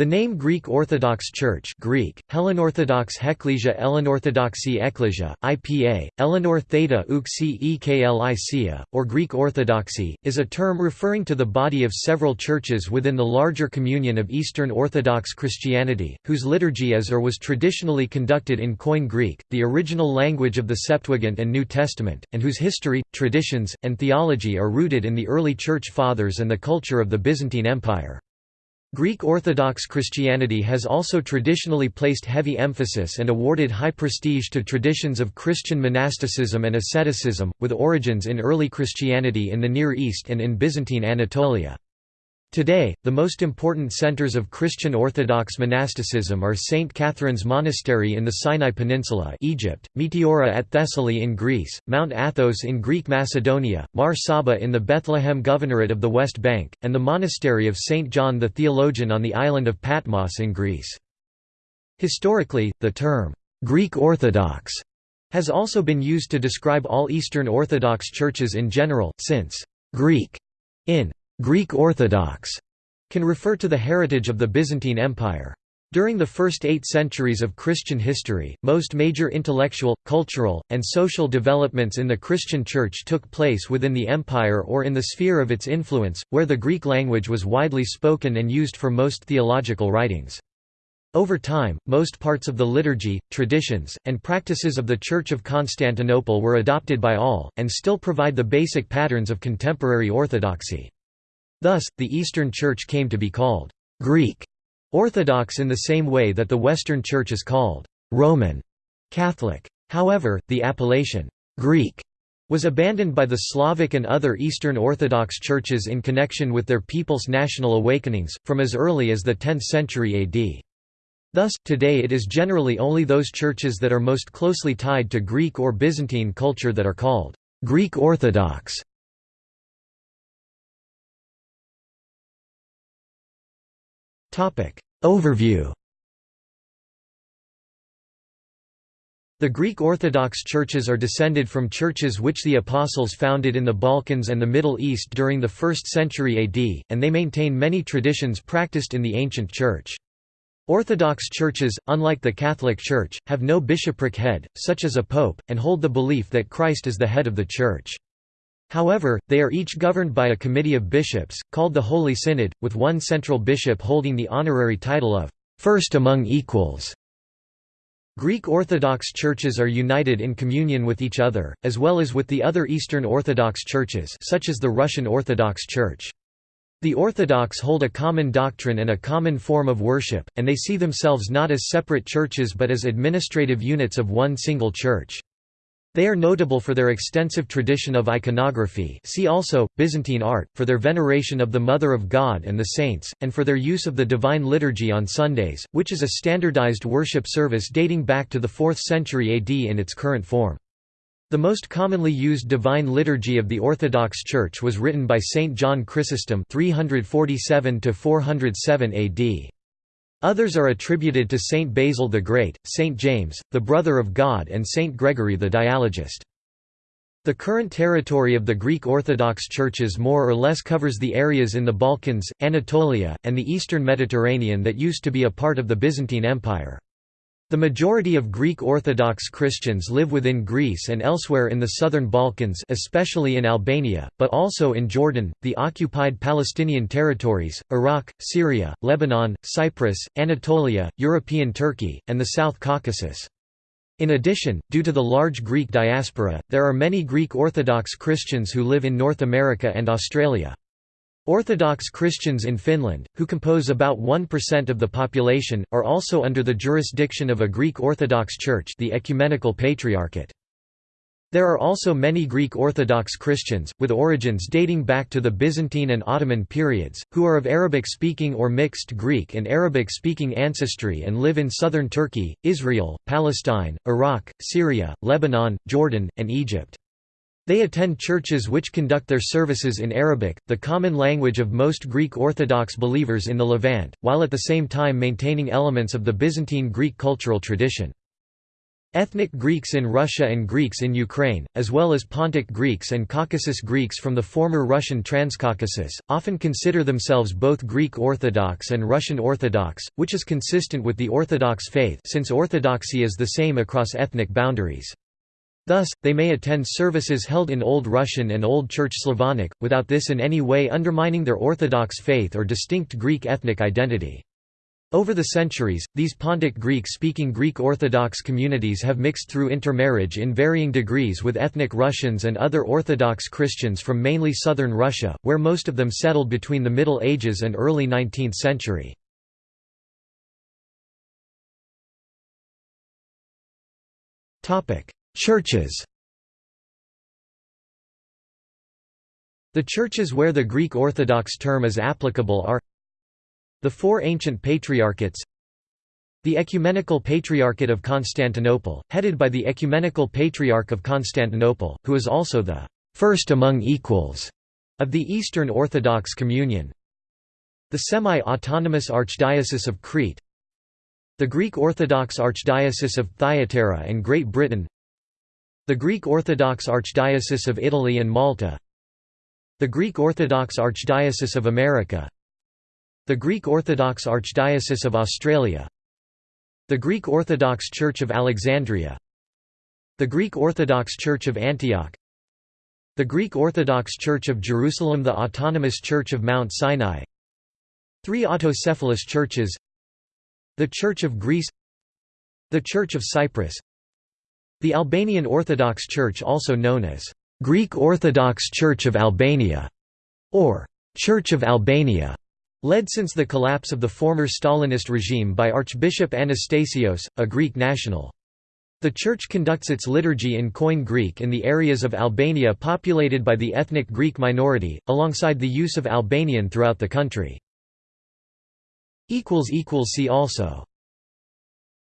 The name Greek Orthodox Church Greek, Hellenorthodox Hekklesia Ellenorthodoxy Ekklesia, IPA, Eleanor Theta Uxi Eklicia, or Greek Orthodoxy, is a term referring to the body of several churches within the larger communion of Eastern Orthodox Christianity, whose liturgy is or was traditionally conducted in Koine Greek, the original language of the Septuagint and New Testament, and whose history, traditions, and theology are rooted in the early Church Fathers and the culture of the Byzantine Empire. Greek Orthodox Christianity has also traditionally placed heavy emphasis and awarded high prestige to traditions of Christian monasticism and asceticism, with origins in early Christianity in the Near East and in Byzantine Anatolia. Today, the most important centers of Christian Orthodox monasticism are St. Catherine's Monastery in the Sinai Peninsula Egypt, Meteora at Thessaly in Greece, Mount Athos in Greek Macedonia, Mar Saba in the Bethlehem Governorate of the West Bank, and the Monastery of St. John the Theologian on the island of Patmos in Greece. Historically, the term, "'Greek Orthodox' has also been used to describe all Eastern Orthodox churches in general, since "'Greek' in Greek Orthodox can refer to the heritage of the Byzantine Empire. During the first eight centuries of Christian history, most major intellectual, cultural, and social developments in the Christian Church took place within the empire or in the sphere of its influence, where the Greek language was widely spoken and used for most theological writings. Over time, most parts of the liturgy, traditions, and practices of the Church of Constantinople were adopted by all, and still provide the basic patterns of contemporary orthodoxy. Thus, the Eastern Church came to be called Greek Orthodox in the same way that the Western Church is called Roman Catholic. However, the appellation Greek was abandoned by the Slavic and other Eastern Orthodox churches in connection with their people's national awakenings, from as early as the 10th century AD. Thus, today it is generally only those churches that are most closely tied to Greek or Byzantine culture that are called Greek Orthodox. Overview The Greek Orthodox churches are descended from churches which the Apostles founded in the Balkans and the Middle East during the 1st century AD, and they maintain many traditions practiced in the ancient Church. Orthodox churches, unlike the Catholic Church, have no bishopric head, such as a pope, and hold the belief that Christ is the head of the Church. However, they are each governed by a committee of bishops, called the Holy Synod, with one central bishop holding the honorary title of first among equals. Greek Orthodox churches are united in communion with each other, as well as with the other Eastern Orthodox churches such as the Russian Orthodox Church. The Orthodox hold a common doctrine and a common form of worship, and they see themselves not as separate churches but as administrative units of one single church. They are notable for their extensive tradition of iconography see also, Byzantine art, for their veneration of the Mother of God and the saints, and for their use of the Divine Liturgy on Sundays, which is a standardized worship service dating back to the 4th century AD in its current form. The most commonly used Divine Liturgy of the Orthodox Church was written by Saint John Chrysostom 347 AD. Others are attributed to Saint Basil the Great, Saint James, the brother of God and Saint Gregory the Dialogist. The current territory of the Greek Orthodox churches more or less covers the areas in the Balkans, Anatolia, and the eastern Mediterranean that used to be a part of the Byzantine Empire. The majority of Greek Orthodox Christians live within Greece and elsewhere in the southern Balkans especially in Albania, but also in Jordan, the occupied Palestinian territories, Iraq, Syria, Lebanon, Cyprus, Anatolia, European Turkey, and the South Caucasus. In addition, due to the large Greek diaspora, there are many Greek Orthodox Christians who live in North America and Australia. Orthodox Christians in Finland, who compose about 1% of the population, are also under the jurisdiction of a Greek Orthodox Church the Ecumenical Patriarchate. There are also many Greek Orthodox Christians, with origins dating back to the Byzantine and Ottoman periods, who are of Arabic-speaking or mixed Greek and Arabic-speaking ancestry and live in southern Turkey, Israel, Palestine, Iraq, Syria, Lebanon, Jordan, and Egypt. They attend churches which conduct their services in Arabic, the common language of most Greek Orthodox believers in the Levant, while at the same time maintaining elements of the Byzantine Greek cultural tradition. Ethnic Greeks in Russia and Greeks in Ukraine, as well as Pontic Greeks and Caucasus Greeks from the former Russian Transcaucasus, often consider themselves both Greek Orthodox and Russian Orthodox, which is consistent with the Orthodox faith since Orthodoxy is the same across ethnic boundaries. Thus, they may attend services held in Old Russian and Old Church Slavonic, without this in any way undermining their Orthodox faith or distinct Greek ethnic identity. Over the centuries, these Pontic Greek-speaking Greek Orthodox communities have mixed through intermarriage in varying degrees with ethnic Russians and other Orthodox Christians from mainly southern Russia, where most of them settled between the Middle Ages and early 19th century. Churches. The churches where the Greek Orthodox term is applicable are the four ancient patriarchates The Ecumenical Patriarchate of Constantinople, headed by the Ecumenical Patriarch of Constantinople, who is also the first among equals of the Eastern Orthodox Communion The semi-autonomous Archdiocese of Crete The Greek Orthodox Archdiocese of Thyatira and Great Britain The Greek Orthodox Archdiocese of Italy and Malta The Greek Orthodox Archdiocese of America the Greek Orthodox Archdiocese of Australia The Greek Orthodox Church of Alexandria The Greek Orthodox Church of Antioch The Greek Orthodox Church of Jerusalem The Autonomous Church of Mount Sinai Three autocephalous churches The Church of Greece The Church of Cyprus The Albanian Orthodox Church also known as Greek Orthodox Church of Albania or Church of Albania Led since the collapse of the former Stalinist regime by Archbishop Anastasios, a Greek national. The Church conducts its liturgy in Koine Greek in the areas of Albania populated by the ethnic Greek minority, alongside the use of Albanian throughout the country. See also